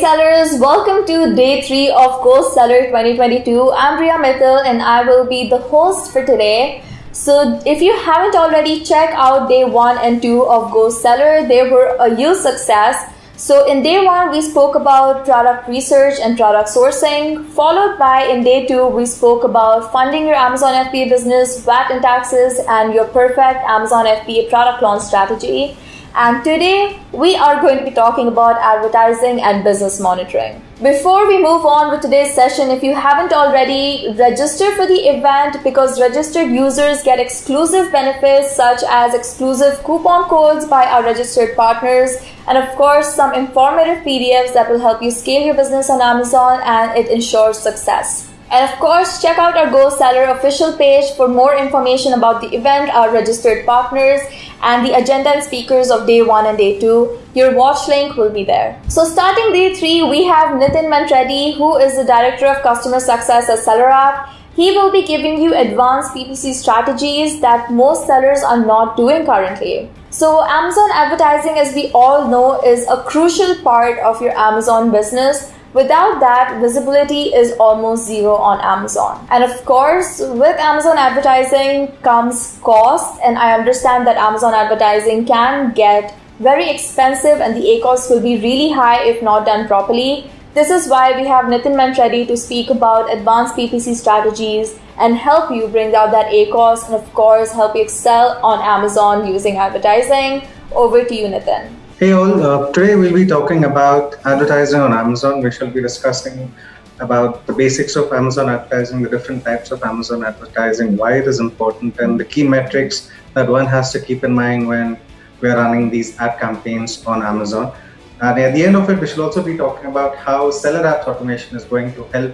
Sellers, welcome to day three of Go Seller 2022. I'm Riya Mittal and I will be the host for today. So if you haven't already, check out day one and two of Go Seller. They were a huge success. So in day one, we spoke about product research and product sourcing, followed by in day two, we spoke about funding your Amazon FBA business, VAT and taxes, and your perfect Amazon FBA product launch strategy. And today we are going to be talking about advertising and business monitoring. Before we move on with today's session, if you haven't already, register for the event because registered users get exclusive benefits such as exclusive coupon codes by our registered partners and of course some informative PDFs that will help you scale your business on Amazon and it ensures success. And of course, check out our Go Seller official page for more information about the event, our registered partners, and the agenda and speakers of day one and day two. Your watch link will be there. So starting day three, we have Nitin Mantreddy, who is the Director of Customer Success at SellerApp. He will be giving you advanced PPC strategies that most sellers are not doing currently. So Amazon advertising, as we all know, is a crucial part of your Amazon business Without that, visibility is almost zero on Amazon. And of course, with Amazon advertising comes cost. And I understand that Amazon advertising can get very expensive and the A ACOS will be really high if not done properly. This is why we have Nitin Mantreddy to speak about advanced PPC strategies and help you bring down that ACOS and of course help you excel on Amazon using advertising. Over to you, Nitin. Hey all, uh, today we'll be talking about advertising on Amazon. We shall be discussing about the basics of Amazon advertising, the different types of Amazon advertising, why it is important, and the key metrics that one has to keep in mind when we're running these ad campaigns on Amazon. And at the end of it, we should also be talking about how SellerApp's automation is going to help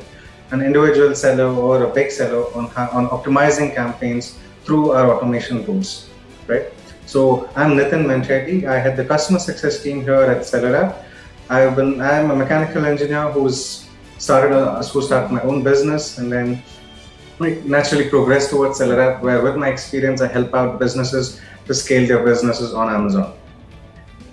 an individual seller or a big seller on, on optimizing campaigns through our automation tools, right? So I'm Nitin Manchetti. I head the customer success team here at SellerApp. I've been I'm a mechanical engineer who's started a, who started my own business and then naturally progressed towards SellerApp, where with my experience I help out businesses to scale their businesses on Amazon.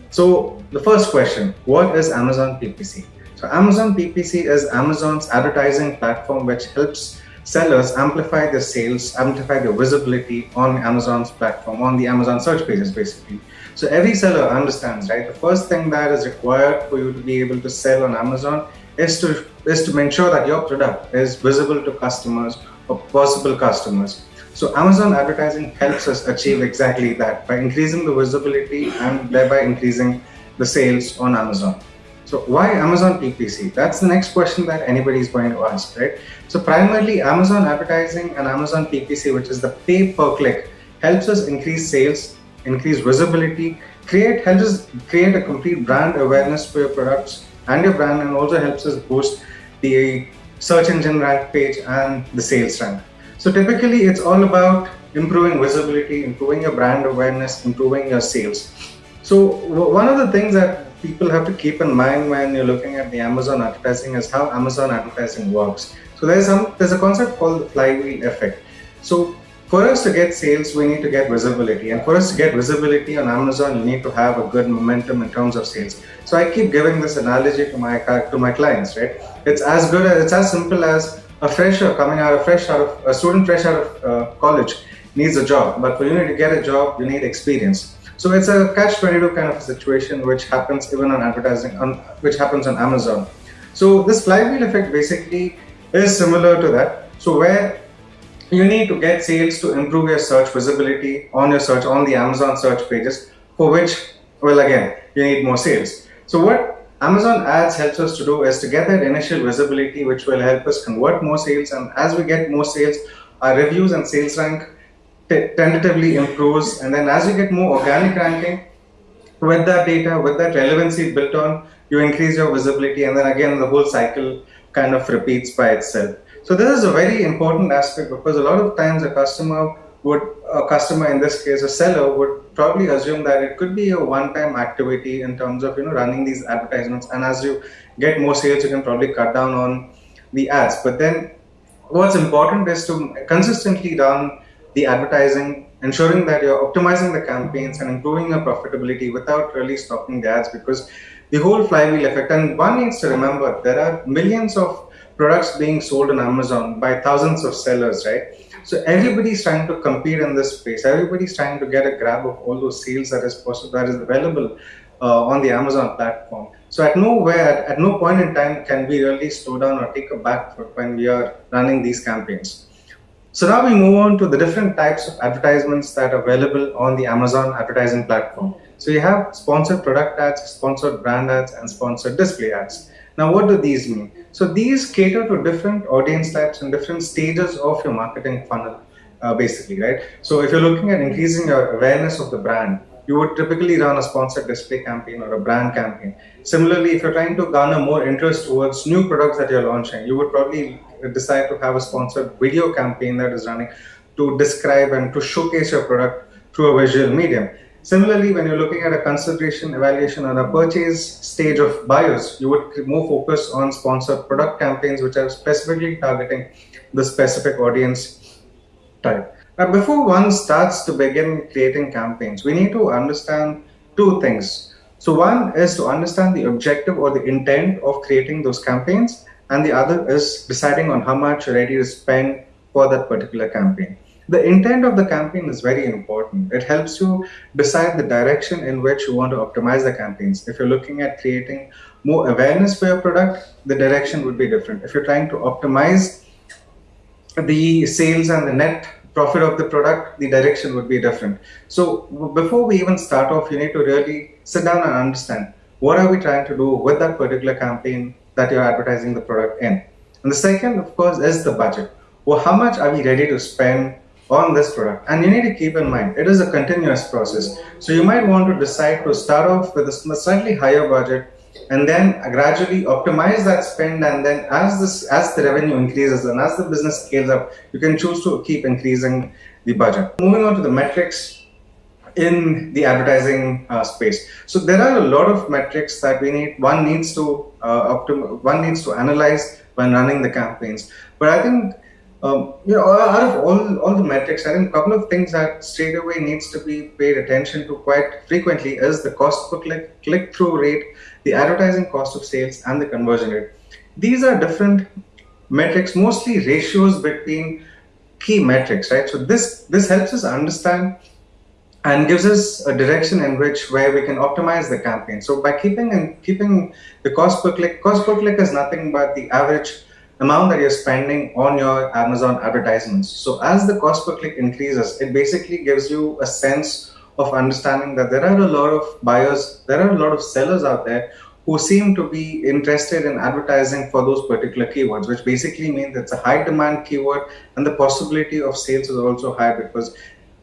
So the first question, what is Amazon PPC? So Amazon PPC is Amazon's advertising platform which helps sellers amplify their sales, amplify their visibility on Amazon's platform, on the Amazon search pages, basically. So every seller understands, right? The first thing that is required for you to be able to sell on Amazon is to is to ensure that your product is visible to customers or possible customers. So Amazon advertising helps us achieve exactly that by increasing the visibility and thereby increasing the sales on Amazon. So why Amazon PPC? That's the next question that anybody is going to ask, right? So primarily Amazon advertising and Amazon PPC, which is the pay per click, helps us increase sales, increase visibility, create helps us create a complete brand awareness for your products and your brand, and also helps us boost the search engine rank page and the sales rank. So typically, it's all about improving visibility, improving your brand awareness, improving your sales. So one of the things that people have to keep in mind when you're looking at the Amazon advertising is how Amazon advertising works. So there's some there's a concept called the flywheel effect. So for us to get sales, we need to get visibility, and for us to get visibility on Amazon, you need to have a good momentum in terms of sales. So I keep giving this analogy to my to my clients, right? It's as good as it's as simple as a fresher coming out of fresh out of a student fresh out of uh, college needs a job, but for you to get a job, you need experience. So it's a catch-22 kind of situation which happens even on advertising, on, which happens on Amazon. So this flywheel effect basically is similar to that. So where you need to get sales to improve your search visibility on your search on the Amazon search pages, for which, well, again, you need more sales. So what Amazon ads helps us to do is to get that initial visibility, which will help us convert more sales. And as we get more sales, our reviews and sales rank tentatively improves. And then as you get more organic ranking, with that data, with that relevancy built on, you increase your visibility. And then again, the whole cycle kind of repeats by itself. So this is a very important aspect because a lot of times a customer would, a customer in this case, a seller would probably assume that it could be a one-time activity in terms of, you know, running these advertisements. And as you get more sales, you can probably cut down on the ads. But then what's important is to consistently run the advertising, ensuring that you're optimizing the campaigns and improving your profitability without really stopping the ads because the whole flywheel effect. And one needs to remember there are millions of products being sold on Amazon by thousands of sellers, right? So everybody's trying to compete in this space. Everybody's trying to get a grab of all those sales that is possible, that is available uh, on the Amazon platform. So at nowhere, at, at no point in time can we really slow down or take a back foot when we are running these campaigns. So now we move on to the different types of advertisements that are available on the Amazon advertising platform. So you have sponsored product ads, sponsored brand ads, and sponsored display ads. Now, what do these mean? So these cater to different audience types and different stages of your marketing funnel, uh, basically, right? So if you're looking at increasing your awareness of the brand, you would typically run a sponsored display campaign or a brand campaign. Similarly, if you're trying to garner more interest towards new products that you're launching, you would probably decide to have a sponsored video campaign that is running to describe and to showcase your product through a visual medium. Similarly, when you're looking at a consideration, evaluation, or a purchase stage of buyers, you would more focus on sponsored product campaigns, which are specifically targeting the specific audience type. Now, before one starts to begin creating campaigns, we need to understand two things. So, one is to understand the objective or the intent of creating those campaigns, and the other is deciding on how much you're ready to spend for that particular campaign. The intent of the campaign is very important. It helps you decide the direction in which you want to optimize the campaigns. If you're looking at creating more awareness for your product, the direction would be different. If you're trying to optimize the sales and the net profit of the product, the direction would be different. So before we even start off, you need to really sit down and understand what are we trying to do with that particular campaign that you're advertising the product in. And the second, of course, is the budget. Well, how much are we ready to spend on this product? And you need to keep in mind, it is a continuous process. So you might want to decide to start off with a slightly higher budget and then gradually optimize that spend and then as this as the revenue increases and as the business scales up you can choose to keep increasing the budget moving on to the metrics in the advertising uh, space so there are a lot of metrics that we need one needs to one needs to analyze when running the campaigns but i think um, you know, out of all, all the metrics, I think a couple of things that straight away needs to be paid attention to quite frequently is the cost per click, click through rate, the advertising cost of sales, and the conversion rate. These are different metrics, mostly ratios between key metrics, right? So this this helps us understand and gives us a direction in which where we can optimize the campaign. So by keeping and keeping the cost per click, cost per click is nothing but the average amount that you're spending on your Amazon advertisements. So as the cost per click increases, it basically gives you a sense of understanding that there are a lot of buyers, there are a lot of sellers out there who seem to be interested in advertising for those particular keywords, which basically means it's a high demand keyword and the possibility of sales is also high because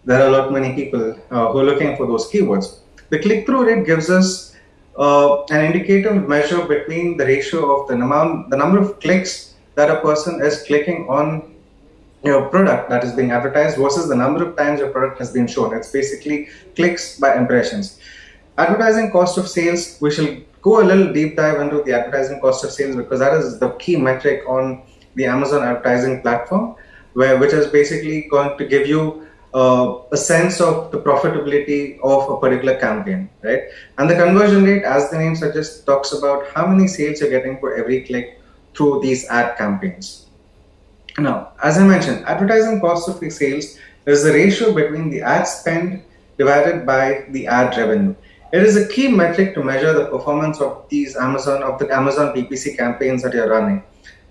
there are a lot many people uh, who are looking for those keywords. The click-through rate gives us uh, an indicative measure between the ratio of the amount, the number of clicks that a person is clicking on your product that is being advertised versus the number of times your product has been shown. It's basically clicks by impressions. Advertising cost of sales, we shall go a little deep dive into the advertising cost of sales because that is the key metric on the Amazon advertising platform, where which is basically going to give you uh, a sense of the profitability of a particular campaign, right? And the conversion rate, as the name suggests, talks about how many sales you're getting for every click through these ad campaigns. Now, as I mentioned, advertising cost of sales is the ratio between the ad spend divided by the ad revenue. It is a key metric to measure the performance of these Amazon of the Amazon PPC campaigns that you're running.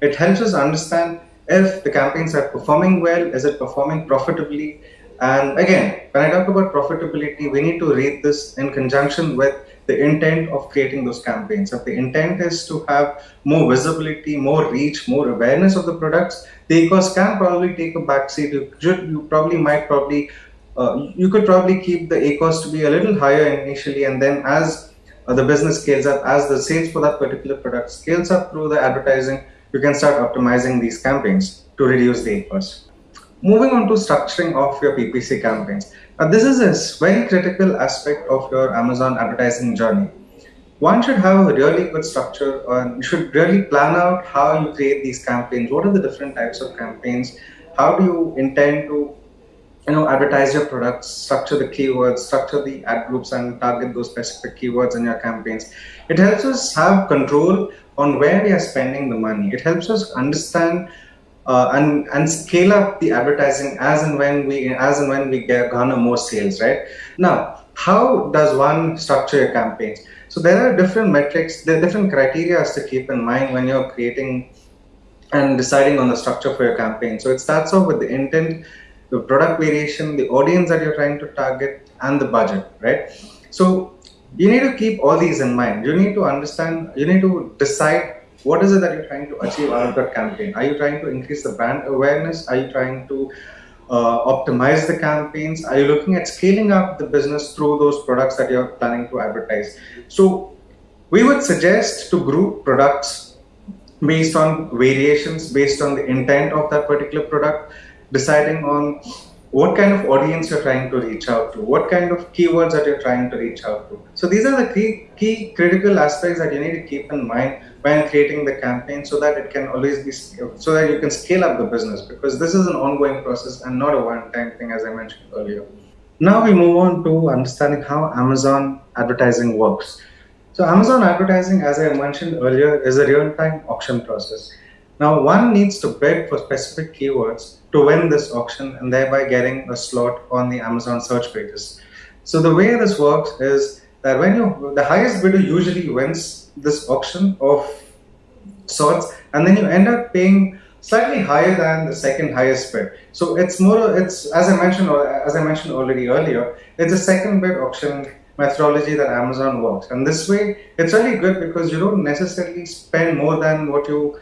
It helps us understand if the campaigns are performing well, is it performing profitably? And again, when I talk about profitability, we need to read this in conjunction with the intent of creating those campaigns. If the intent is to have more visibility, more reach, more awareness of the products, the cost can probably take a backseat. You, should, you probably might probably uh, you could probably keep the ACOS to be a little higher initially, and then as uh, the business scales up, as the sales for that particular product scales up through the advertising, you can start optimizing these campaigns to reduce the ACOS. Moving on to structuring of your PPC campaigns. Now, this is a very critical aspect of your Amazon advertising journey. One should have a really good structure and you should really plan out how you create these campaigns. What are the different types of campaigns? How do you intend to you know advertise your products structure the keywords structure the ad groups and target those specific keywords in your campaigns it helps us have control on where we are spending the money it helps us understand uh, and and scale up the advertising as and when we as and when we get garner more sales right now how does one structure your campaigns so there are different metrics there are different criteria to keep in mind when you're creating and deciding on the structure for your campaign so it starts off with the intent the product variation, the audience that you're trying to target, and the budget, right? So you need to keep all these in mind. You need to understand, you need to decide what is it that you're trying to achieve out of that campaign. Are you trying to increase the brand awareness? Are you trying to uh, optimize the campaigns? Are you looking at scaling up the business through those products that you're planning to advertise? So we would suggest to group products based on variations, based on the intent of that particular product deciding on what kind of audience you're trying to reach out to, what kind of keywords that you're trying to reach out to. So these are the key, key critical aspects that you need to keep in mind when creating the campaign so that it can always be, so that you can scale up the business because this is an ongoing process and not a one-time thing as I mentioned earlier. Now we move on to understanding how Amazon advertising works. So Amazon advertising, as I mentioned earlier, is a real-time auction process. Now one needs to bid for specific keywords to win this auction and thereby getting a slot on the Amazon search pages. So the way this works is that when you the highest bidder usually wins this auction of sorts, and then you end up paying slightly higher than the second highest bid. So it's more it's as I mentioned as I mentioned already earlier, it's a second bid auction methodology that Amazon works. And this way it's really good because you don't necessarily spend more than what you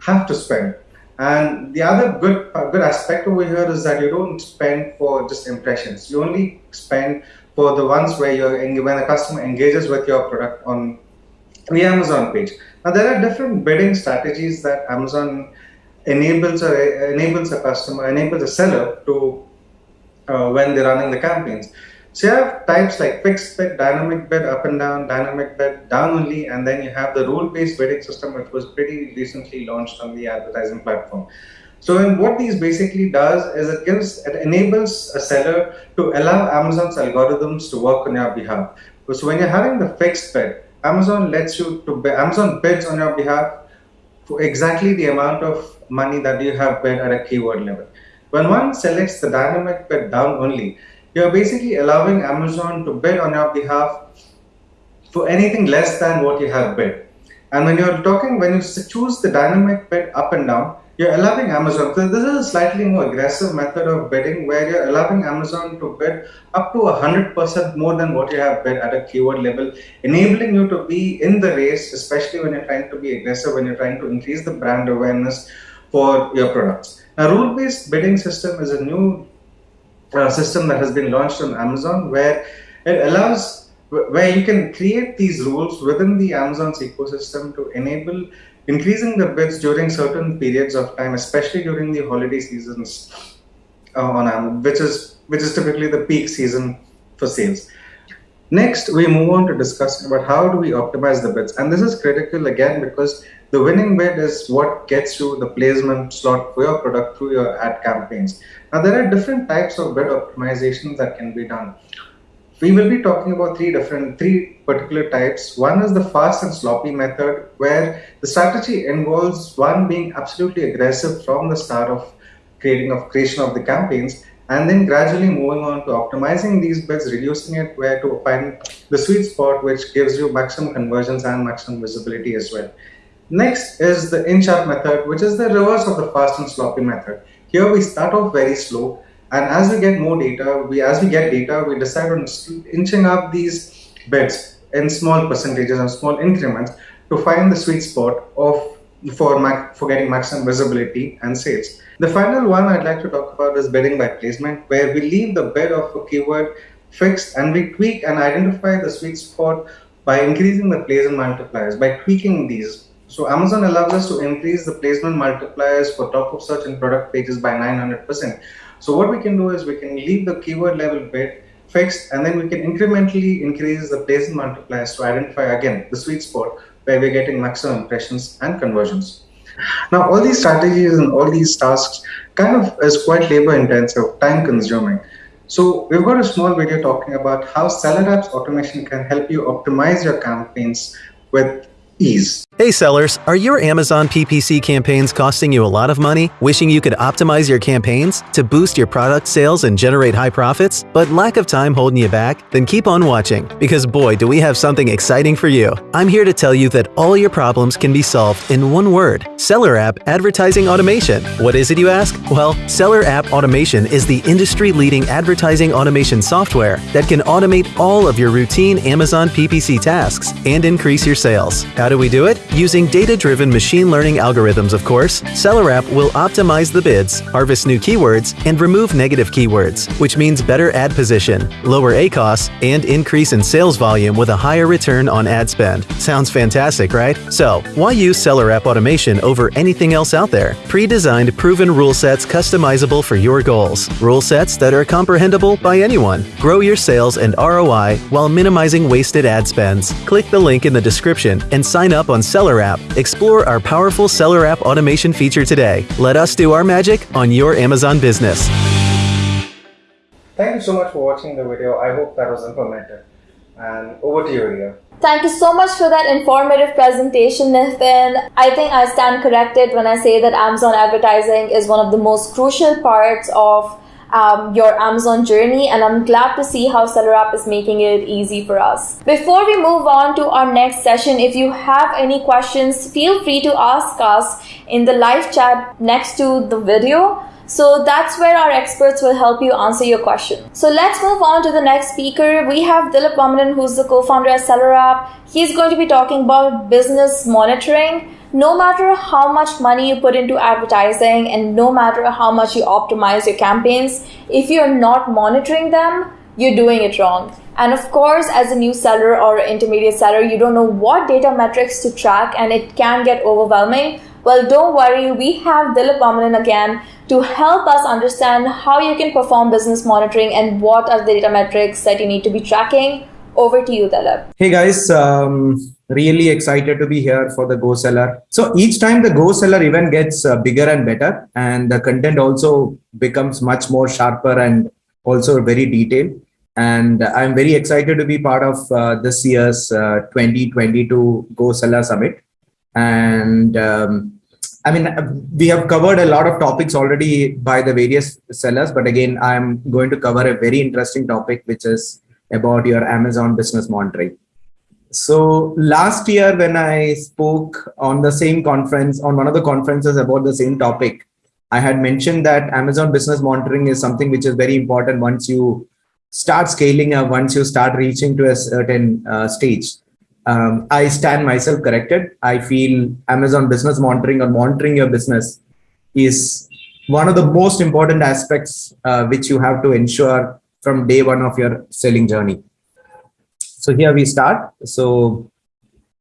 have to spend. And the other good good aspect over here is that you don't spend for just impressions. You only spend for the ones where you're when a customer engages with your product on the Amazon page. Now there are different bidding strategies that Amazon enables a, enables a customer enables a seller to uh, when they're running the campaigns. So you have types like fixed bid, dynamic bid, up and down, dynamic bid, down only, and then you have the rule-based bidding system, which was pretty recently launched on the advertising platform. So and what these basically does is it gives it enables a seller to allow Amazon's algorithms to work on your behalf. So when you're having the fixed bid, Amazon lets you to bid, Amazon bids on your behalf for exactly the amount of money that you have bid at a keyword level. When one selects the dynamic bid down only, you're basically allowing Amazon to bid on your behalf for anything less than what you have bid. And when you're talking, when you choose the dynamic bid up and down, you're allowing Amazon. This is a slightly more aggressive method of bidding where you're allowing Amazon to bid up to 100% more than what you have bid at a keyword level, enabling you to be in the race, especially when you're trying to be aggressive, when you're trying to increase the brand awareness for your products. A rule-based bidding system is a new uh, system that has been launched on Amazon where it allows where you can create these rules within the Amazon's ecosystem to enable increasing the bids during certain periods of time, especially during the holiday seasons uh, on which is which is typically the peak season for sales. Next, we move on to discussing about how do we optimize the bids. And this is critical again because the winning bid is what gets you the placement slot for your product through your ad campaigns. Now, there are different types of bid optimizations that can be done. We will be talking about three different, three particular types. One is the fast and sloppy method, where the strategy involves one being absolutely aggressive from the start of creating of creation of the campaigns and then gradually moving on to optimizing these bids, reducing it where to find the sweet spot which gives you maximum conversions and maximum visibility as well. Next is the inch-up method, which is the reverse of the fast and sloppy method. Here we start off very slow, and as we get more data, we as we get data, we decide on inching up these bids in small percentages and small increments to find the sweet spot of for for getting maximum visibility and sales. The final one I'd like to talk about is bidding by placement, where we leave the bid of a keyword fixed and we tweak and identify the sweet spot by increasing the placement multipliers, by tweaking these. So Amazon allows us to increase the placement multipliers for top of search and product pages by 900%. So what we can do is we can leave the keyword level bit fixed and then we can incrementally increase the placement multipliers to identify again the sweet spot where we're getting maximum impressions and conversions. Now, all these strategies and all these tasks kind of is quite labor intensive, time consuming. So we've got a small video talking about how Seller App's automation can help you optimize your campaigns with ease. Hey sellers, are your Amazon PPC campaigns costing you a lot of money? Wishing you could optimize your campaigns to boost your product sales and generate high profits, but lack of time holding you back? Then keep on watching, because boy, do we have something exciting for you. I'm here to tell you that all your problems can be solved in one word Seller App Advertising Automation. What is it, you ask? Well, Seller App Automation is the industry leading advertising automation software that can automate all of your routine Amazon PPC tasks and increase your sales. How do we do it? Using data-driven machine learning algorithms, of course, SellerApp will optimize the bids, harvest new keywords, and remove negative keywords, which means better ad position, lower ACOS, and increase in sales volume with a higher return on ad spend. Sounds fantastic, right? So, why use SellerApp automation over anything else out there? Pre-designed proven rule sets customizable for your goals. Rule sets that are comprehensible by anyone. Grow your sales and ROI while minimizing wasted ad spends. Click the link in the description and sign up on Seller App. Explore our powerful Seller App automation feature today. Let us do our magic on your Amazon business. Thank you so much for watching the video. I hope that was informative. And over to you, Riya. Thank you so much for that informative presentation, Nathan. I think I stand corrected when I say that Amazon advertising is one of the most crucial parts of um, your Amazon journey and I'm glad to see how SellerApp is making it easy for us. Before we move on to our next session, if you have any questions, feel free to ask us in the live chat next to the video. So that's where our experts will help you answer your question. So let's move on to the next speaker. We have Dilip Vamanan, who's the co-founder at SellerApp. He's going to be talking about business monitoring no matter how much money you put into advertising and no matter how much you optimize your campaigns, if you're not monitoring them, you're doing it wrong. And of course, as a new seller or intermediate seller, you don't know what data metrics to track and it can get overwhelming. Well, don't worry, we have Dilip Vamanan again to help us understand how you can perform business monitoring and what are the data metrics that you need to be tracking. Over to you, Dilip. Hey guys, um, really excited to be here for the Go Seller. So each time the Go Seller event gets uh, bigger and better and the content also becomes much more sharper and also very detailed. And I'm very excited to be part of uh, this year's uh, 2022 Go Seller Summit. And um, I mean, we have covered a lot of topics already by the various sellers, but again, I'm going to cover a very interesting topic, which is about your Amazon business monitoring. So last year when I spoke on the same conference, on one of the conferences about the same topic, I had mentioned that Amazon business monitoring is something which is very important once you start scaling up, once you start reaching to a certain uh, stage. Um, I stand myself corrected. I feel Amazon business monitoring or monitoring your business is one of the most important aspects uh, which you have to ensure from day one of your selling journey. So here we start. So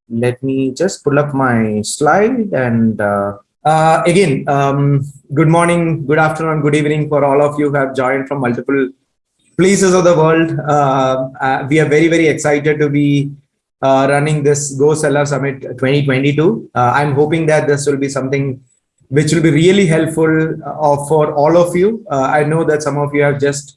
let me just pull up my slide and uh, uh, again, um, good morning, good afternoon, good evening for all of you who have joined from multiple places of the world. Uh, uh we are very, very excited to be uh, running this Go Seller Summit 2022. Uh, I'm hoping that this will be something which will be really helpful for all of you. I know that some of you have just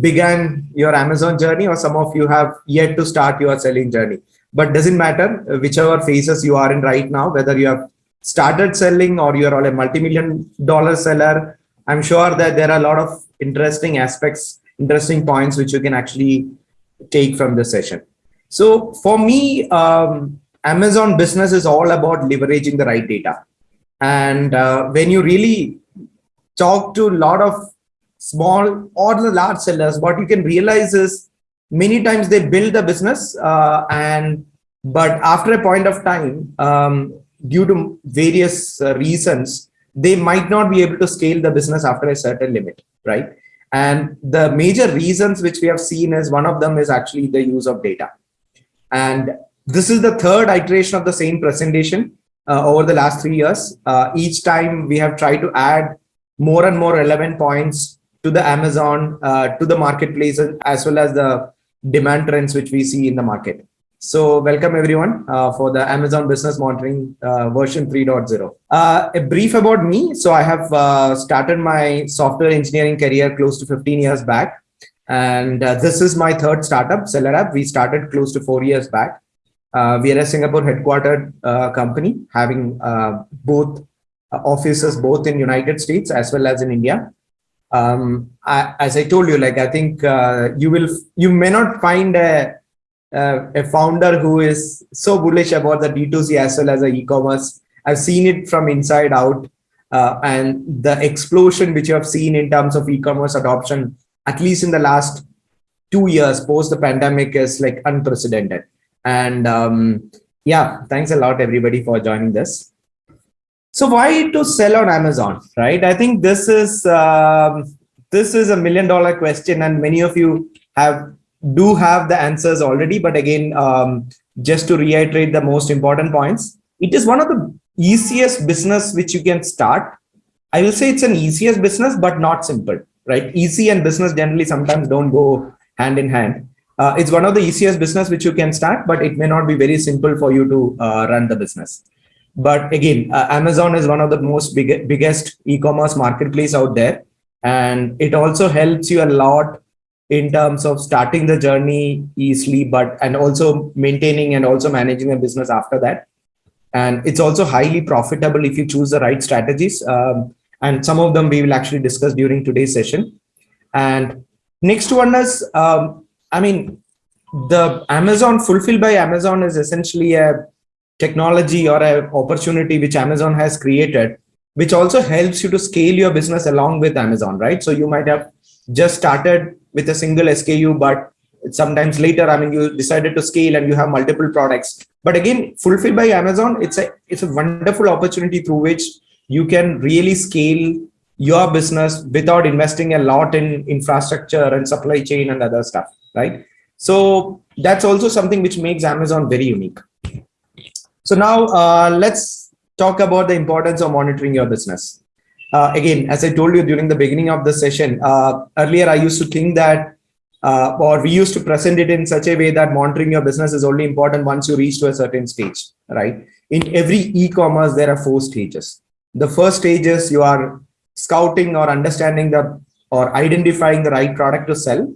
began your Amazon journey or some of you have yet to start your selling journey. But doesn't matter whichever phases you are in right now, whether you have started selling or you're all a multi-million dollar seller, I'm sure that there are a lot of interesting aspects, interesting points which you can actually take from the session. So for me, um, Amazon business is all about leveraging the right data. And uh, when you really talk to a lot of small or the large sellers, what you can realize is many times they build the business uh, and but after a point of time, um, due to various uh, reasons, they might not be able to scale the business after a certain limit, right? And the major reasons which we have seen is one of them is actually the use of data. And this is the third iteration of the same presentation uh, over the last three years. Uh, each time we have tried to add more and more relevant points to the Amazon, uh, to the marketplace, as well as the demand trends which we see in the market. So welcome everyone uh, for the Amazon Business Monitoring uh, version 3.0. Uh, a brief about me. So I have uh, started my software engineering career close to 15 years back. And uh, this is my third startup, Seller App. We started close to four years back. Uh, we are a Singapore headquartered company having both offices both in United States as well as in India. Um, I, as I told you, like I think you will, you may not find a uh, a founder who is so bullish about the D2C as well as the e-commerce. I've seen it from inside out uh, and the explosion which you have seen in terms of e-commerce adoption, at least in the last two years post the pandemic is like unprecedented. And um, yeah, thanks a lot everybody for joining this. So why to sell on Amazon, right? I think this is um, this is a million dollar question and many of you have do have the answers already, but again, um, just to reiterate the most important points, it is one of the easiest business which you can start. I will say it's an easiest business, but not simple, right? Easy and business generally sometimes don't go hand in hand. Uh, it's one of the easiest business which you can start, but it may not be very simple for you to uh, run the business. But again, uh, Amazon is one of the most big, biggest e-commerce marketplace out there. And it also helps you a lot in terms of starting the journey easily, but and also maintaining and also managing a business after that. And it's also highly profitable if you choose the right strategies. Um, and some of them we will actually discuss during today's session. And next one is, um, I mean, the Amazon fulfilled by Amazon is essentially a technology or an opportunity which Amazon has created, which also helps you to scale your business along with Amazon, right? So you might have just started with a single SKU, but sometimes later, I mean, you decided to scale and you have multiple products. But again, fulfilled by Amazon, it's a it's a wonderful opportunity through which you can really scale your business without investing a lot in infrastructure and supply chain and other stuff, right? So that's also something which makes Amazon very unique. So now uh, let's talk about the importance of monitoring your business uh, again, as I told you during the beginning of the session, uh, earlier I used to think that, uh, or we used to present it in such a way that monitoring your business is only important once you reach to a certain stage, right? In every e-commerce, there are four stages. The first stage is you are scouting or understanding the, or identifying the right product to sell.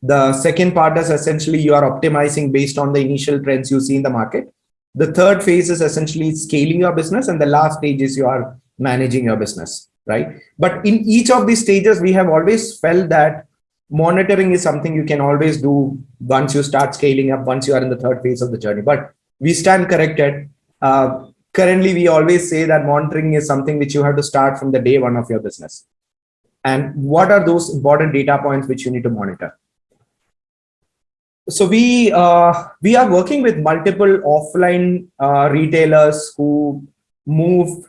The second part is essentially you are optimizing based on the initial trends you see in the market. The third phase is essentially scaling your business. And the last stage is you are managing your business right? But in each of these stages, we have always felt that monitoring is something you can always do once you start scaling up, once you are in the third phase of the journey. But we stand corrected. Uh, currently, we always say that monitoring is something which you have to start from the day one of your business. And what are those important data points which you need to monitor? So we uh, we are working with multiple offline uh, retailers who move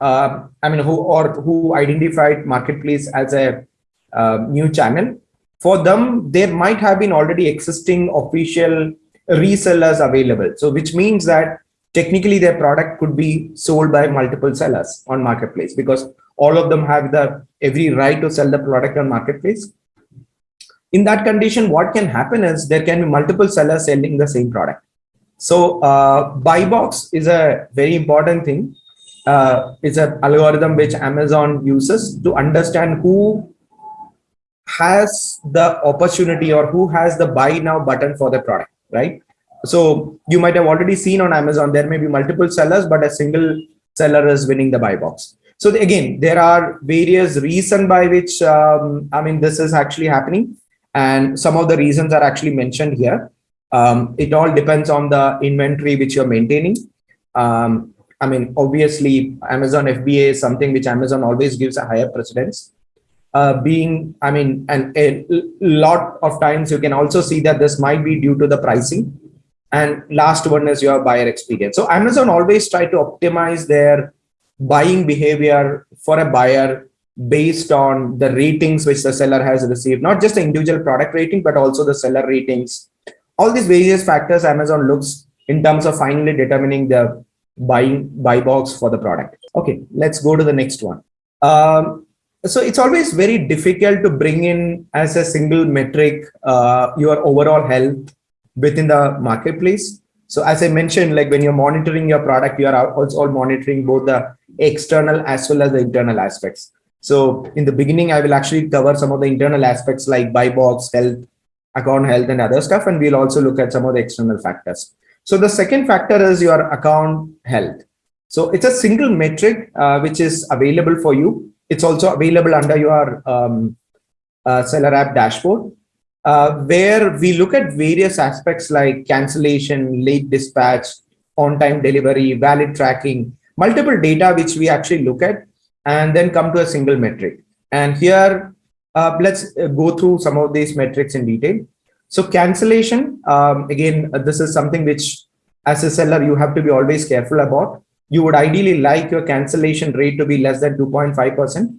uh, I mean, who or who identified marketplace as a uh, new channel. For them, there might have been already existing official resellers available. So, which means that technically their product could be sold by multiple sellers on marketplace because all of them have the every right to sell the product on marketplace. In that condition, what can happen is there can be multiple sellers selling the same product. So uh, buy box is a very important thing uh, it's an algorithm which Amazon uses to understand who has the opportunity or who has the buy now button for the product, right? So you might have already seen on Amazon, there may be multiple sellers, but a single seller is winning the buy box. So again, there are various reasons by which, um, I mean, this is actually happening. And some of the reasons are actually mentioned here. Um, it all depends on the inventory which you're maintaining. Um, I mean, obviously, Amazon FBA is something which Amazon always gives a higher precedence. Uh, being, I mean, and a lot of times you can also see that this might be due to the pricing. And last one is your buyer experience. So Amazon always try to optimize their buying behavior for a buyer based on the ratings which the seller has received, not just the individual product rating, but also the seller ratings. All these various factors Amazon looks in terms of finally determining the buying buy box for the product. Okay, let's go to the next one. Um, so it's always very difficult to bring in as a single metric uh, your overall health within the marketplace. So as I mentioned, like when you're monitoring your product, you are also monitoring both the external as well as the internal aspects. So in the beginning, I will actually cover some of the internal aspects like buy box, health, account health and other stuff. And we'll also look at some of the external factors. So the second factor is your account health. So it's a single metric uh, which is available for you. It's also available under your um, uh, seller app dashboard, uh, where we look at various aspects like cancellation, late dispatch, on-time delivery, valid tracking, multiple data which we actually look at and then come to a single metric. And here, uh, let's uh, go through some of these metrics in detail. So cancellation, um, again, uh, this is something which as a seller, you have to be always careful about. You would ideally like your cancellation rate to be less than 2.5%.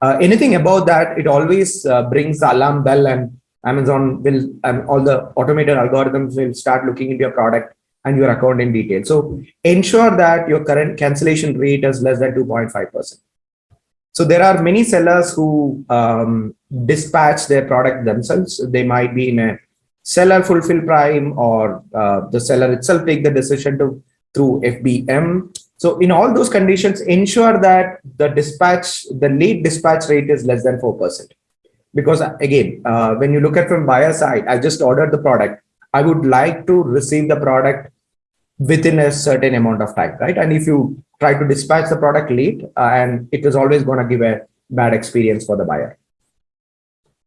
Uh, anything above that, it always uh, brings the alarm bell and Amazon will, and all the automated algorithms will start looking into your product and your account in detail. So ensure that your current cancellation rate is less than 2.5%. So there are many sellers who um, dispatch their product themselves. They might be in a seller fulfill prime or uh, the seller itself take the decision to through FBM. So in all those conditions, ensure that the dispatch, the late dispatch rate is less than 4%. Because again, uh, when you look at from buyer side, I just ordered the product. I would like to receive the product within a certain amount of time, right? And if you try to dispatch the product late, uh, and it is always going to give a bad experience for the buyer.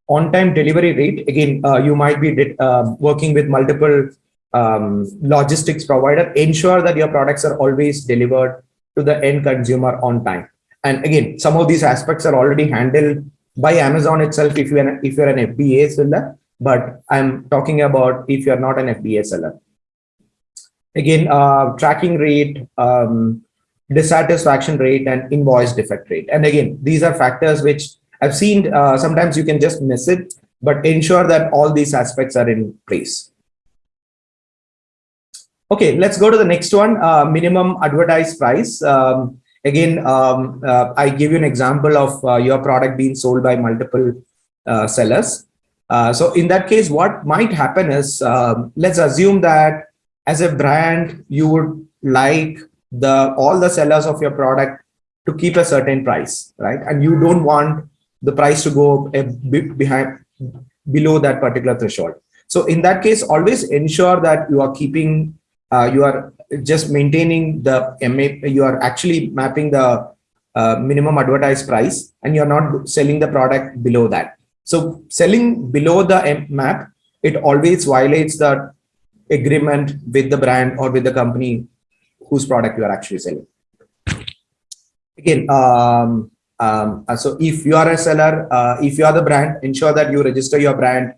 On-time delivery rate, again, uh, you might be uh, working with multiple um, logistics provider, ensure that your products are always delivered to the end consumer on time. And again, some of these aspects are already handled by Amazon itself if you're an, if you're an FBA seller, but I'm talking about if you're not an FBA seller. Again, uh, tracking rate, um, dissatisfaction rate, and invoice defect rate. And again, these are factors which I've seen uh, sometimes you can just miss it, but ensure that all these aspects are in place. Okay, let's go to the next one, uh, minimum advertised price. Um, again, um, uh, I give you an example of uh, your product being sold by multiple uh, sellers. Uh, so in that case, what might happen is, um, let's assume that as a brand, you would like the all the sellers of your product to keep a certain price, right? And you don't want the price to go bit behind below that particular threshold. So in that case, always ensure that you are keeping uh, you are just maintaining the MA, you are actually mapping the uh, minimum advertised price and you're not selling the product below that. So selling below the MAP, it always violates the agreement with the brand or with the company whose product you are actually selling. Again, um, um, uh, so if you are a seller, uh, if you are the brand, ensure that you register your brand.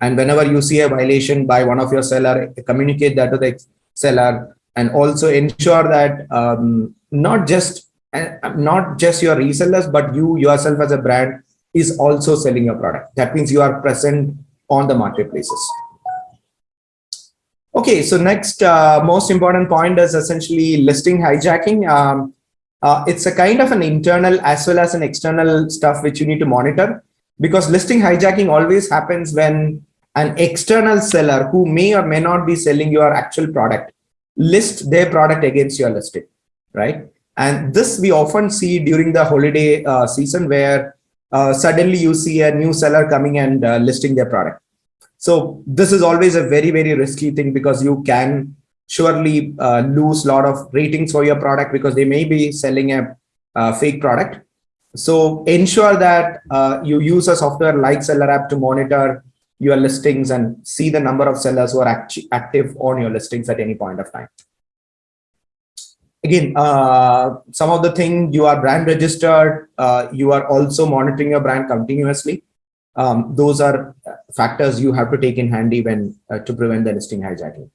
And whenever you see a violation by one of your seller, communicate that to the seller. And also ensure that um, not just uh, not just your resellers but you yourself as a brand is also selling your product. That means you are present on the marketplaces okay so next uh, most important point is essentially listing hijacking um, uh, it's a kind of an internal as well as an external stuff which you need to monitor because listing hijacking always happens when an external seller who may or may not be selling your actual product list their product against your listing, right? And this we often see during the holiday uh, season where uh, suddenly you see a new seller coming and uh, listing their product. So this is always a very, very risky thing because you can surely uh, lose a lot of ratings for your product because they may be selling a uh, fake product. So ensure that uh, you use a software like Seller App to monitor your listings and see the number of sellers who are act active on your listings at any point of time. Again, uh, some of the thing you are brand registered, uh, you are also monitoring your brand continuously. Um, those are factors you have to take in handy when uh, to prevent the listing hijacking.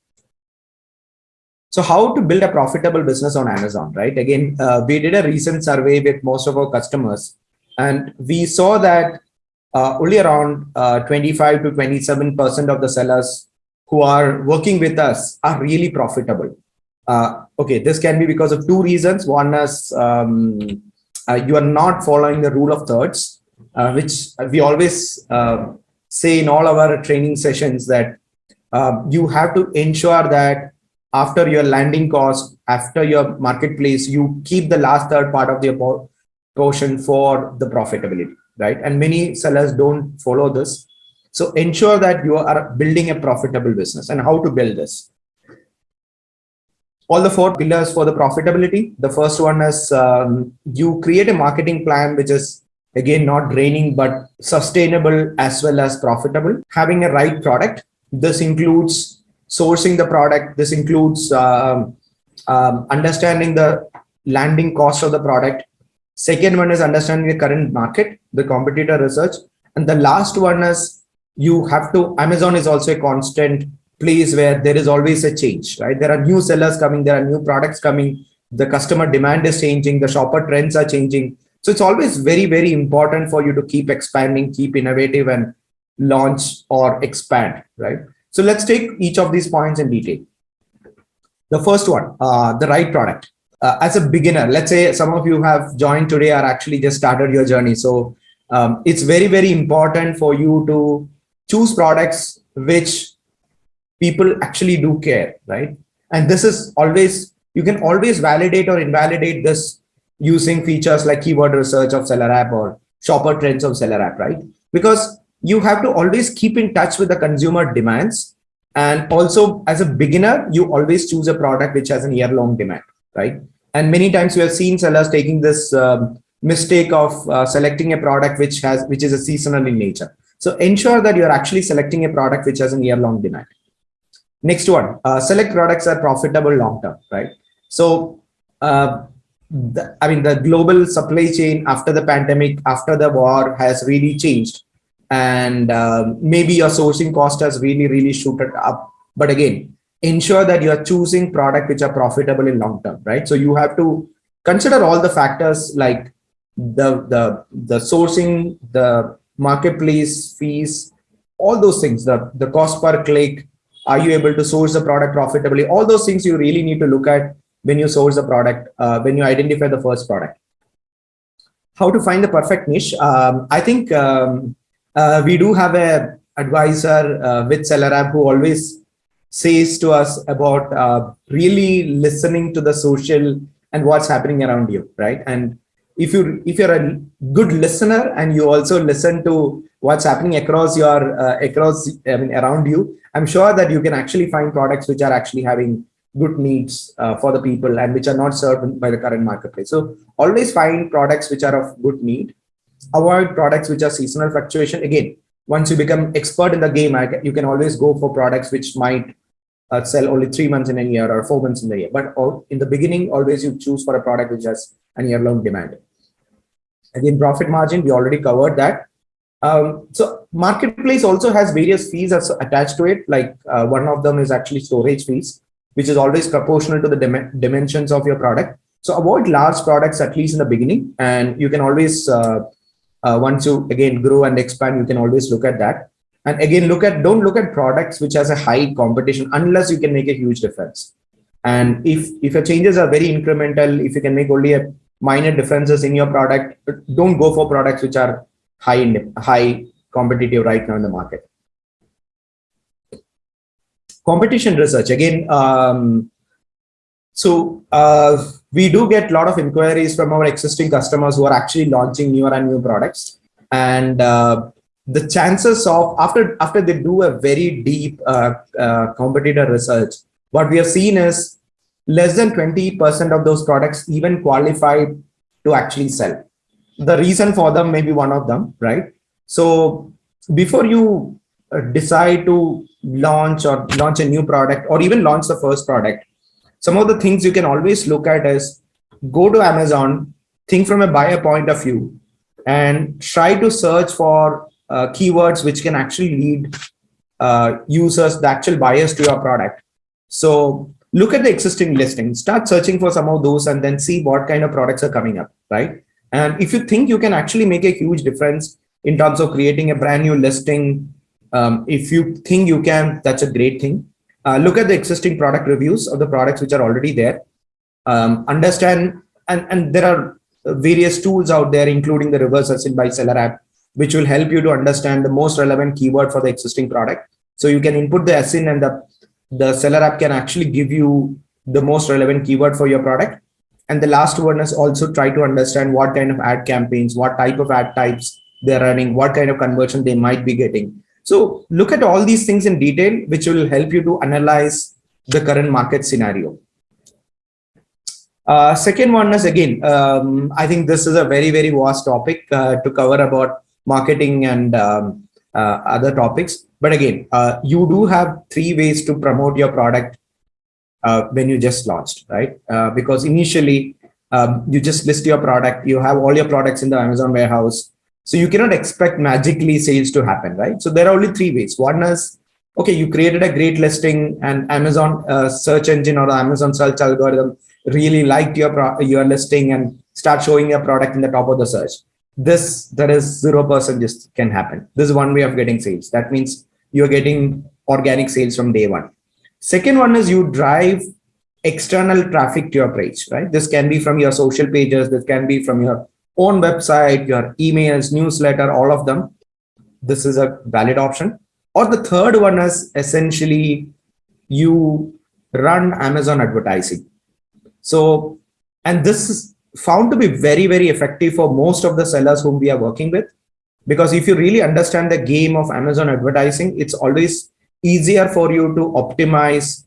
So how to build a profitable business on Amazon, right? Again, uh, we did a recent survey with most of our customers and we saw that uh, only around uh, 25 to 27 percent of the sellers who are working with us are really profitable. Uh, okay, this can be because of two reasons. One is um, uh, you are not following the rule of thirds, uh, which we always uh, say in all our training sessions that you have to ensure that after your landing cost, after your marketplace, you keep the last third part of the portion for the profitability, right? And many sellers don't follow this. So ensure that you are building a profitable business and how to build this. All the four pillars for the profitability. The first one is um, you create a marketing plan, which is again, not draining, but sustainable as well as profitable. Having a right product. This includes sourcing the product. This includes um, um, understanding the landing cost of the product. Second one is understanding the current market, the competitor research. And the last one is you have to, Amazon is also a constant place where there is always a change, right? There are new sellers coming, there are new products coming, the customer demand is changing, the shopper trends are changing. So it's always very, very important for you to keep expanding, keep innovative and launch or expand, right? So let's take each of these points in detail. The first one, uh, the right product. Uh, as a beginner, let's say some of you have joined today or actually just started your journey. So um, it's very, very important for you to choose products which people actually do care, right? And this is always, you can always validate or invalidate this using features like keyword research of SellerApp or shopper trends of SellerApp, right? Because you have to always keep in touch with the consumer demands. And also as a beginner, you always choose a product which has a year long demand, right? And many times we have seen sellers taking this um, mistake of uh, selecting a product which has which is a seasonal in nature. So ensure that you're actually selecting a product which has a year long demand. Next one, uh, select products are profitable long term, right? So, uh, the, I mean, the global supply chain after the pandemic, after the war has really changed and um, maybe your sourcing cost has really, really shooted up. But again, ensure that you are choosing product which are profitable in long term, right? So you have to consider all the factors like the, the, the sourcing, the marketplace fees, all those things, the, the cost per click, are you able to source the product profitably? All those things you really need to look at when you source the product, uh, when you identify the first product. How to find the perfect niche? Um, I think um, uh, we do have a advisor uh, with SellerApp who always says to us about uh, really listening to the social and what's happening around you, right? And if you if you're a good listener and you also listen to what's happening across your uh, across I mean around you, I'm sure that you can actually find products which are actually having good needs uh, for the people and which are not served by the current marketplace. So always find products which are of good need avoid products which are seasonal fluctuation. Again, once you become expert in the game, you can always go for products which might uh, sell only three months in a year or four months in the year. But in the beginning, always you choose for a product which has a year-long demand. Again, profit margin, we already covered that. Um, so marketplace also has various fees attached to it. Like uh, one of them is actually storage fees, which is always proportional to the dim dimensions of your product. So avoid large products at least in the beginning, and you can always uh, uh, once you again grow and expand you can always look at that. And again look at don't look at products which has a high competition unless you can make a huge difference. And if if your changes are very incremental if you can make only a minor differences in your product don't go for products which are high in high competitive right now in the market competition research again um, so uh, we do get a lot of inquiries from our existing customers who are actually launching newer and new products. And uh, the chances of after after they do a very deep uh, uh competitor research, what we have seen is less than 20% of those products even qualified to actually sell. The reason for them may be one of them, right? So before you decide to launch or launch a new product or even launch the first product, some of the things you can always look at is go to Amazon, think from a buyer point of view, and try to search for uh, keywords which can actually lead uh, users, the actual buyers to your product. So look at the existing listing, start searching for some of those and then see what kind of products are coming up, right? And if you think you can actually make a huge difference in terms of creating a brand new listing, um, if you think you can, that's a great thing. Uh, look at the existing product reviews of the products which are already there. Um, understand, and, and there are various tools out there, including the reverse ASIN by SellerApp, which will help you to understand the most relevant keyword for the existing product. So you can input the ASIN and the, the SellerApp can actually give you the most relevant keyword for your product. And the last one is also try to understand what kind of ad campaigns, what type of ad types they're running, what kind of conversion they might be getting. So look at all these things in detail, which will help you to analyze the current market scenario. Uh, second one is again, um, I think this is a very, very vast topic uh, to cover about marketing and um, uh, other topics. But again, uh, you do have three ways to promote your product uh, when you just launched, right? Uh, because initially um, you just list your product, you have all your products in the Amazon warehouse. So you cannot expect magically sales to happen, right? So there are only three ways. One is, okay, you created a great listing and Amazon uh, search engine or Amazon search algorithm really liked your, your listing and start showing your product in the top of the search. This, there is 0% just can happen. This is one way of getting sales. That means you're getting organic sales from day one. Second one is you drive external traffic to your page, right? This can be from your social pages, this can be from your own website, your emails, newsletter, all of them. This is a valid option. Or the third one is essentially you run Amazon advertising. So, and this is found to be very, very effective for most of the sellers whom we are working with because if you really understand the game of amazon advertising it's always easier for you to optimize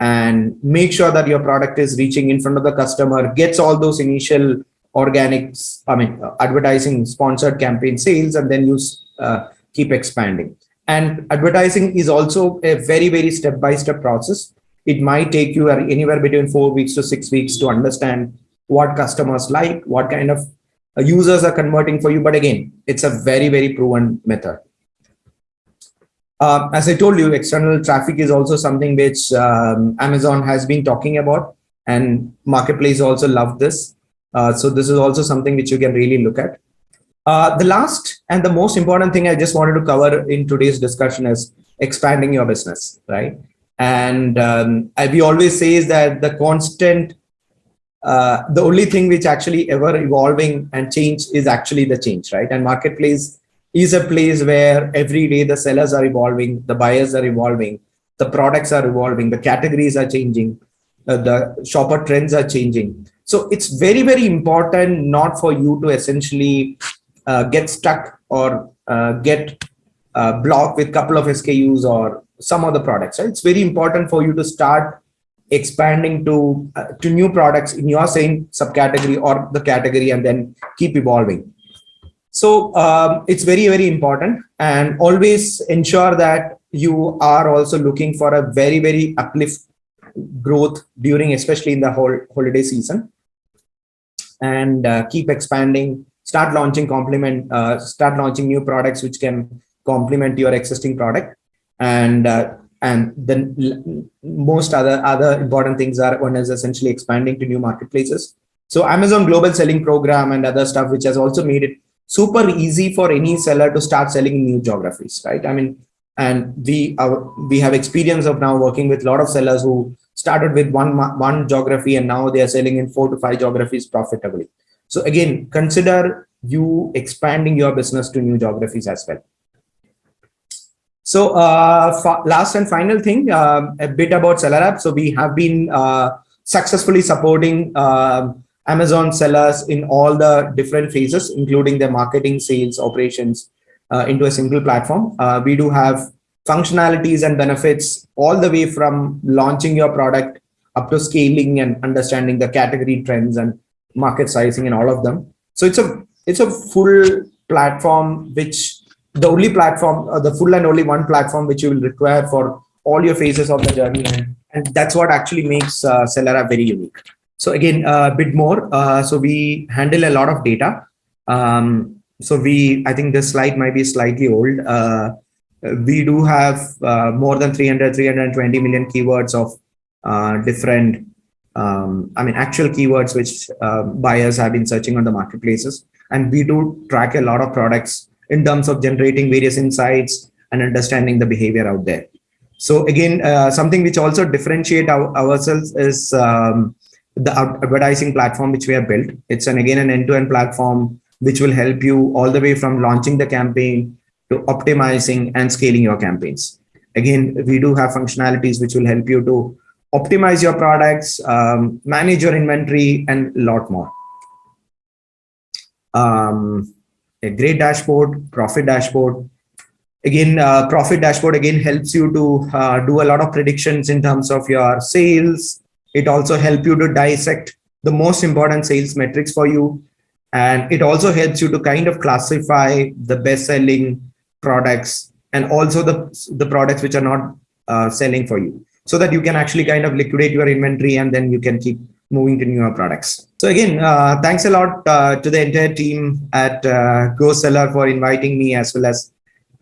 and make sure that your product is reaching in front of the customer gets all those initial organic i mean uh, advertising sponsored campaign sales and then you uh, keep expanding and advertising is also a very very step by step process it might take you anywhere between four weeks to six weeks to understand what customers like what kind of uh, users are converting for you. But again, it's a very, very proven method. Uh, as I told you, external traffic is also something which um, Amazon has been talking about and marketplace also love this. Uh, so this is also something which you can really look at. Uh, the last and the most important thing I just wanted to cover in today's discussion is expanding your business, right? And um, we always say is that the constant uh, the only thing which actually ever evolving and change is actually the change, right? And marketplace is a place where every day the sellers are evolving, the buyers are evolving, the products are evolving, the categories are changing, uh, the shopper trends are changing. So it's very, very important not for you to essentially uh, get stuck or uh, get uh, blocked with a couple of SKUs or some other products. Right? It's very important for you to start expanding to uh, to new products in your same subcategory or the category and then keep evolving so um, it's very very important and always ensure that you are also looking for a very very uplift growth during especially in the whole holiday season and uh, keep expanding. Start launching complement uh, start launching new products which can complement your existing product. And uh, and then most other other important things are one is essentially expanding to new marketplaces. So amazon global selling program and other stuff which has also made it super easy for any seller to start selling in new geographies right? I mean and we are we have experience of now working with a lot of sellers who started with one one geography and now they are selling in four to five geographies profitably so again consider you expanding your business to new geographies as well so uh, last and final thing, uh, a bit about SellerApp. So we have been uh, successfully supporting uh, Amazon sellers in all the different phases, including their marketing, sales, operations uh, into a single platform. Uh, we do have functionalities and benefits all the way from launching your product up to scaling and understanding the category trends and market sizing and all of them. So it's a it's a full platform which the only platform, uh, the full and only one platform which you will require for all your phases of the journey. And, and that's what actually makes uh, Seller very unique. So again, uh, a bit more. Uh, so we handle a lot of data. Um, so we, I think this slide might be slightly old. Uh, we do have uh, more than 300, 320 million keywords of uh, different, um, I mean, actual keywords which buyers have been searching on the marketplaces. And we do track a lot of products in terms of generating various insights and understanding the behavior out there. So again, uh, something which also differentiate our, ourselves is um, the advertising platform which we have built. It's an again an end-to-end -end platform which will help you all the way from launching the campaign to optimizing and scaling your campaigns. again we do have functionalities which will help you to optimize your products um, manage your inventory and a lot more. Um, a great dashboard profit dashboard. Again uh, profit dashboard again helps you to uh, do a lot of predictions in terms of your sales. It also helps you to dissect the most important sales metrics for you. And it also helps you to kind of classify the best selling products and also the the products which are not uh, selling for you. So that you can actually kind of liquidate your inventory and then you can keep moving to newer products. So again uh, thanks a lot uh, to the entire team at uh, Go Seller for inviting me as well as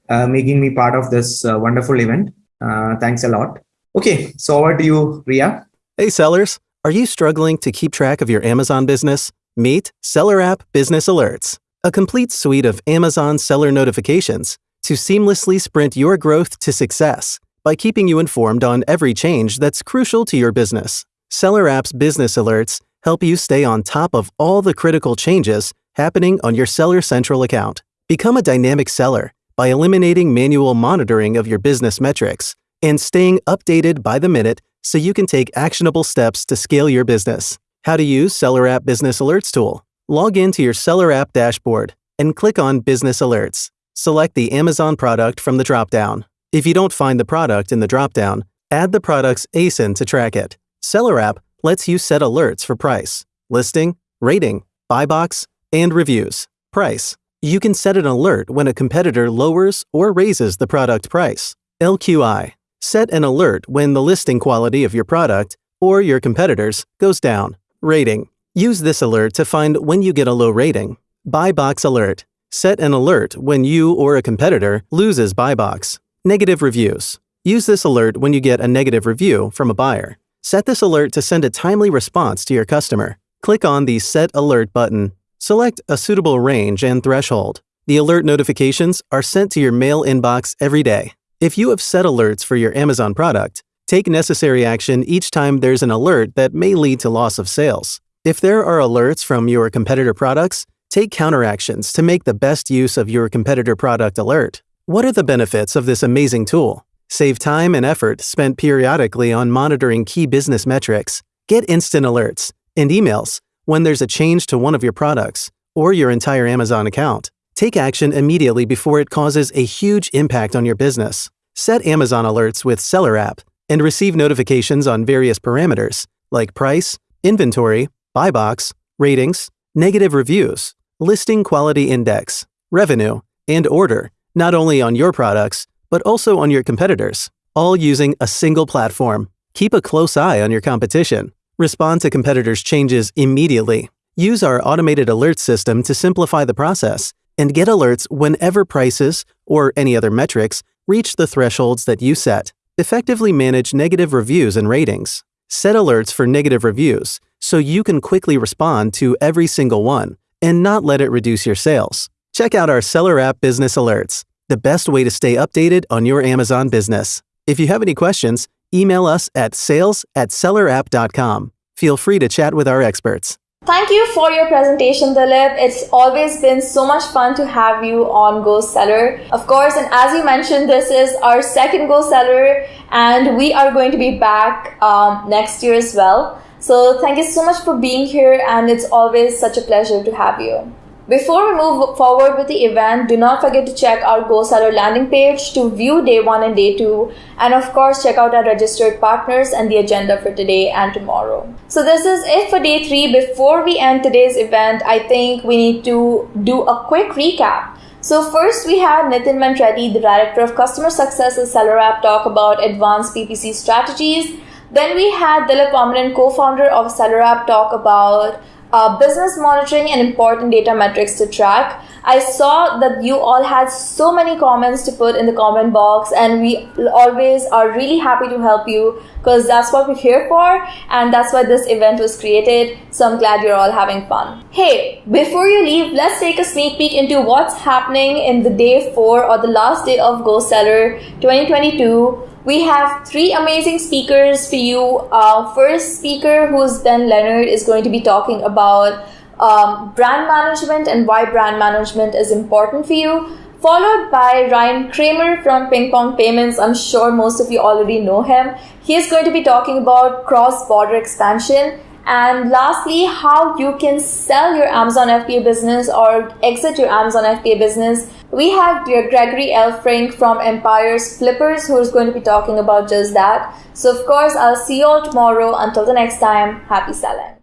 uh, making me part of this uh, wonderful event. Uh, thanks a lot. Okay so over to you Riya. Hey sellers, are you struggling to keep track of your Amazon business? Meet SellerApp Business Alerts, a complete suite of Amazon seller notifications to seamlessly sprint your growth to success by keeping you informed on every change that's crucial to your business. SellerApp's Business Alerts help you stay on top of all the critical changes happening on your Seller Central account. Become a dynamic seller by eliminating manual monitoring of your business metrics and staying updated by the minute so you can take actionable steps to scale your business. How to use SellerApp Business Alerts tool. Log into your SellerApp dashboard and click on Business Alerts. Select the Amazon product from the dropdown. If you don't find the product in the dropdown, add the product's ASIN to track it. SellerApp lets you set alerts for price, listing, rating, buy box, and reviews. Price. You can set an alert when a competitor lowers or raises the product price. LQI. Set an alert when the listing quality of your product or your competitors goes down. Rating. Use this alert to find when you get a low rating. Buy box alert. Set an alert when you or a competitor loses buy box. Negative reviews. Use this alert when you get a negative review from a buyer. Set this alert to send a timely response to your customer. Click on the Set Alert button. Select a suitable range and threshold. The alert notifications are sent to your mail inbox every day. If you have set alerts for your Amazon product, take necessary action each time there's an alert that may lead to loss of sales. If there are alerts from your competitor products, take counteractions to make the best use of your competitor product alert. What are the benefits of this amazing tool? Save time and effort spent periodically on monitoring key business metrics. Get instant alerts and emails when there's a change to one of your products or your entire Amazon account. Take action immediately before it causes a huge impact on your business. Set Amazon alerts with SellerApp and receive notifications on various parameters like price, inventory, buy box, ratings, negative reviews, listing quality index, revenue, and order, not only on your products, but also on your competitors, all using a single platform. Keep a close eye on your competition. Respond to competitors' changes immediately. Use our automated alert system to simplify the process and get alerts whenever prices or any other metrics reach the thresholds that you set. Effectively manage negative reviews and ratings. Set alerts for negative reviews so you can quickly respond to every single one and not let it reduce your sales. Check out our SellerApp Business Alerts, the best way to stay updated on your Amazon business. If you have any questions, email us at sales at sellerapp.com. Feel free to chat with our experts. Thank you for your presentation, Dilip. It's always been so much fun to have you on Go Seller. Of course, and as you mentioned, this is our second Go Seller, and we are going to be back um, next year as well. So thank you so much for being here, and it's always such a pleasure to have you. Before we move forward with the event, do not forget to check our Go Seller landing page to view day one and day two. And of course, check out our registered partners and the agenda for today and tomorrow. So this is it for day three. Before we end today's event, I think we need to do a quick recap. So first we had Nitin Mantretti, the Director of Customer Success at SellerApp, talk about advanced PPC strategies. Then we had Dilip Vamanan, co-founder of SellerApp, talk about uh, business monitoring and important data metrics to track. I saw that you all had so many comments to put in the comment box, and we always are really happy to help you because that's what we're here for, and that's why this event was created. So I'm glad you're all having fun. Hey, before you leave, let's take a sneak peek into what's happening in the day four or the last day of Go Seller 2022 we have three amazing speakers for you. Our first speaker, who's Ben Leonard, is going to be talking about um, brand management and why brand management is important for you. followed by Ryan Kramer from Ping Pong Payments. I'm sure most of you already know him. He is going to be talking about cross border expansion. And lastly, how you can sell your Amazon FBA business or exit your Amazon FBA business. We have Gregory Elfrink from Empire's Flippers who is going to be talking about just that. So, of course, I'll see you all tomorrow. Until the next time, happy selling.